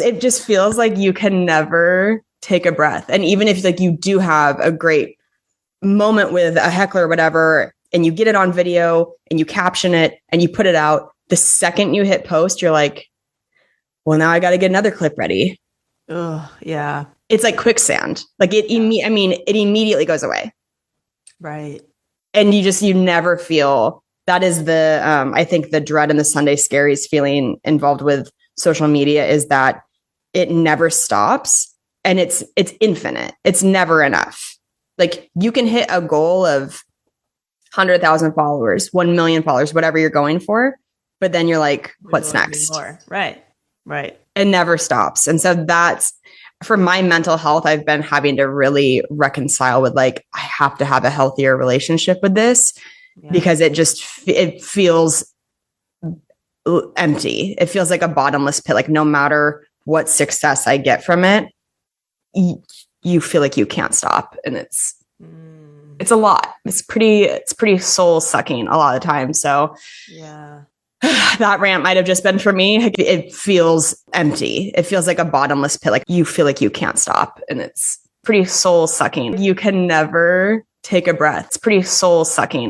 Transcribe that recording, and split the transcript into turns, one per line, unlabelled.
It just feels like you can never take a breath. And even if like you do have a great moment with a heckler or whatever, and you get it on video and you caption it and you put it out, the second you hit post, you're like, well, now I got to get another clip ready.
Oh, yeah.
It's like quicksand. Like it, imme- I mean, it immediately goes away.
Right.
And you just, you never feel that is the, um, I think the dread and the Sunday scaries feeling involved with social media is that it never stops and it's, it's infinite. It's never enough. Like you can hit a goal of 100,000 followers, 1 million followers, whatever you're going for. But then you're like, what's next?
Right. Right.
It never stops. And so that's for my mental health, I've been having to really reconcile with like, I have to have a healthier relationship with this yeah. because it just, it feels empty. It feels like a bottomless pit. Like no matter what success I get from it, you, you feel like you can't stop. And it's, mm. it's a lot. It's pretty, it's pretty soul sucking a lot of the time. So
yeah.
that rant might have just been for me. It feels empty. It feels like a bottomless pit. Like you feel like you can't stop. And it's pretty soul sucking. You can never take a breath. It's pretty soul sucking.